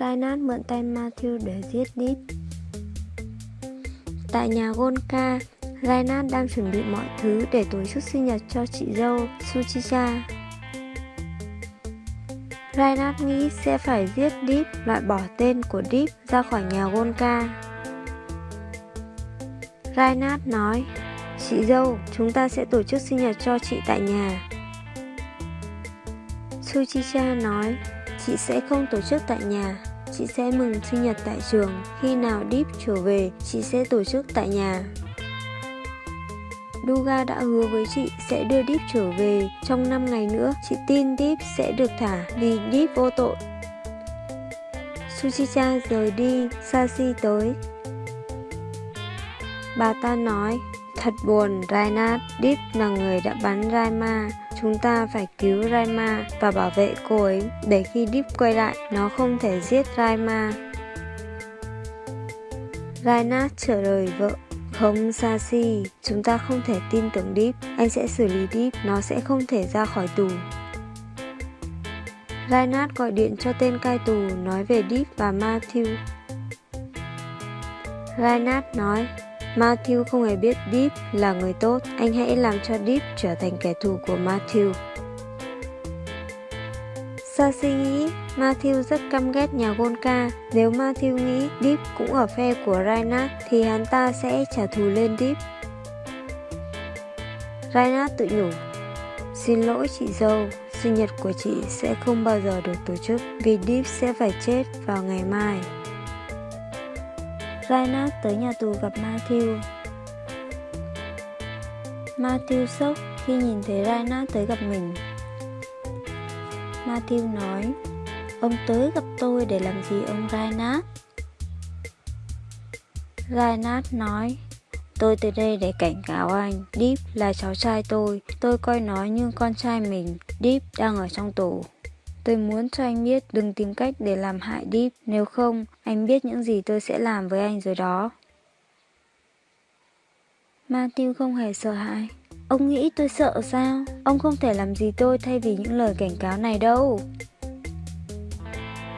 Reinhardt mượn tay Matthew để giết Deep. Tại nhà Gonka, Reinhardt đang chuẩn bị mọi thứ để tổ chức sinh nhật cho chị dâu Suchicha. Reinhardt nghĩ sẽ phải giết Deep, loại bỏ tên của Deep ra khỏi nhà Gonka. Reinhardt nói, Chị dâu, chúng ta sẽ tổ chức sinh nhật cho chị tại nhà. Suchicha nói, chị sẽ không tổ chức tại nhà, chị sẽ mừng sinh nhật tại trường. Khi nào Deep trở về, chị sẽ tổ chức tại nhà. Duga đã hứa với chị sẽ đưa Deep trở về. Trong 5 ngày nữa, chị tin Deep sẽ được thả vì Deep vô tội. Suchicha rời đi, Sashi tới. Bà ta nói, thật buồn, Rainat, Deep là người đã bắn Raima. Chúng ta phải cứu Raima và bảo vệ cô ấy để khi Deep quay lại, nó không thể giết Raima. Rainat trả lời vợ không Sashi, chúng ta không thể tin tưởng Deep, anh sẽ xử lý Deep, nó sẽ không thể ra khỏi tù. Reinhardt gọi điện cho tên cai tù nói về Deep và Matthew. Reinhardt nói, Matthew không hề biết Deep là người tốt, anh hãy làm cho Deep trở thành kẻ thù của Matthew. Sashi nghĩ Matthew rất căm ghét nhà Gonka. Nếu Matthew nghĩ Deep cũng ở phe của Reinhardt thì hắn ta sẽ trả thù lên Deep. Reinhardt tự nhủ Xin lỗi chị dâu, sinh nhật của chị sẽ không bao giờ được tổ chức vì Deep sẽ phải chết vào ngày mai. Reinhardt tới nhà tù gặp Matthew. Matthew sốc khi nhìn thấy Reinhardt tới gặp mình. Matthew nói, ông tới gặp tôi để làm gì ông Reinhardt? Reinhardt nói, tôi tới đây để cảnh cáo anh, Deep là cháu trai tôi, tôi coi nó như con trai mình, Deep đang ở trong tù. Tôi muốn cho anh biết đừng tìm cách để làm hại Deep, nếu không, anh biết những gì tôi sẽ làm với anh rồi đó. Matthew không hề sợ hãi. Ông nghĩ tôi sợ sao? Ông không thể làm gì tôi thay vì những lời cảnh cáo này đâu.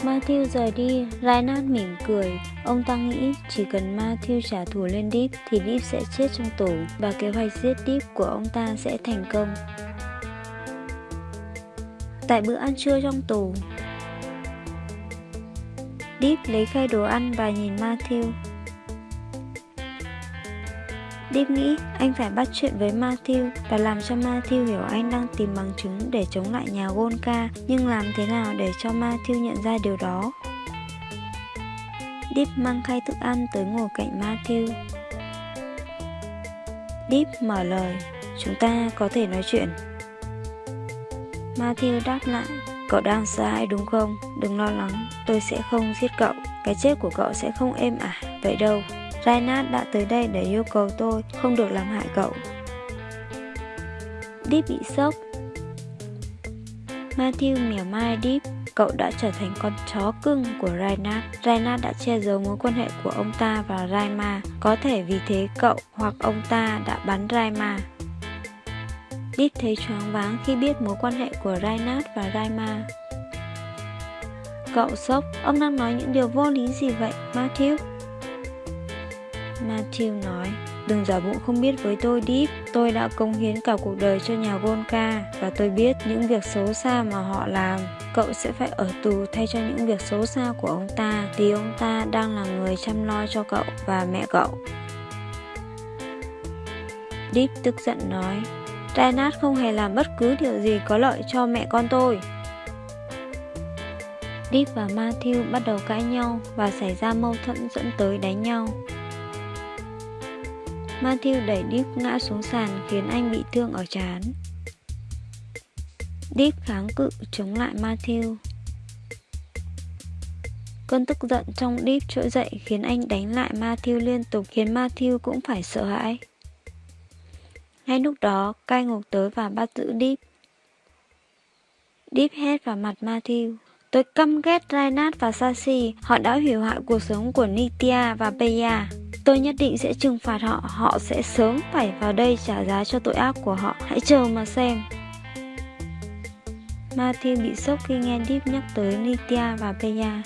Matthew rời đi, Reinhard mỉm cười. Ông ta nghĩ chỉ cần Matthew trả thù lên Deep thì Deep sẽ chết trong tù và kế hoạch giết Deep của ông ta sẽ thành công. Tại bữa ăn trưa trong tù, Deep lấy khay đồ ăn và nhìn Matthew. Deep nghĩ anh phải bắt chuyện với Matthew và làm cho Matthew hiểu anh đang tìm bằng chứng để chống lại nhà Gonka, nhưng làm thế nào để cho Matthew nhận ra điều đó? Deep mang khay thức ăn tới ngồi cạnh Matthew. Deep mở lời, chúng ta có thể nói chuyện. Matthew đáp lại, cậu đang sai đúng không? Đừng lo lắng, tôi sẽ không giết cậu. Cái chết của cậu sẽ không êm ả, vậy đâu. Reinhard đã tới đây để yêu cầu tôi không được làm hại cậu. Deep bị sốc. Matthew mỉa mai Deep, cậu đã trở thành con chó cưng của Reinhard. Reinhard đã che giấu mối quan hệ của ông ta và Raima, có thể vì thế cậu hoặc ông ta đã bắn Raima. Deep thấy choáng váng khi biết mối quan hệ của Reinhardt và Raima. Cậu sốc, ông đang nói những điều vô lý gì vậy, Matthew? Matthew nói, đừng giả bộ không biết với tôi Deep, tôi đã công hiến cả cuộc đời cho nhà Volca và tôi biết những việc xấu xa mà họ làm. Cậu sẽ phải ở tù thay cho những việc xấu xa của ông ta vì ông ta đang là người chăm lo cho cậu và mẹ cậu. Deep tức giận nói, Reinhardt không hề làm bất cứ điều gì có lợi cho mẹ con tôi. Deep và Matthew bắt đầu cãi nhau và xảy ra mâu thuẫn dẫn tới đánh nhau. Matthew đẩy Deep ngã xuống sàn khiến anh bị thương ở trán. Deep kháng cự chống lại Matthew. Cơn tức giận trong Deep trỗi dậy khiến anh đánh lại Matthew liên tục khiến Matthew cũng phải sợ hãi. Ngay lúc đó, cai ngục tới và bắt giữ Deep. Deep hét vào mặt Matthew. Tôi căm ghét Reinhardt và Sashi, họ đã hủy hoại cuộc sống của Nitya và Peya. Tôi nhất định sẽ trừng phạt họ, họ sẽ sớm phải vào đây trả giá cho tội ác của họ, hãy chờ mà xem. Matthew bị sốc khi nghe Deep nhắc tới Nitya và Peya.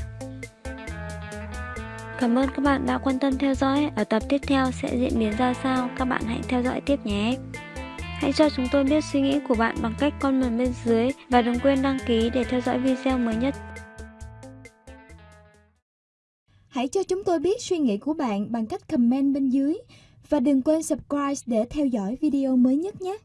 Cảm ơn các bạn đã quan tâm theo dõi. Ở tập tiếp theo sẽ diễn biến ra sao, các bạn hãy theo dõi tiếp nhé. Hãy cho chúng tôi biết suy nghĩ của bạn bằng cách comment bên dưới và đừng quên đăng ký để theo dõi video mới nhất. Hãy cho chúng tôi biết suy nghĩ của bạn bằng cách comment bên dưới và đừng quên subscribe để theo dõi video mới nhất nhé.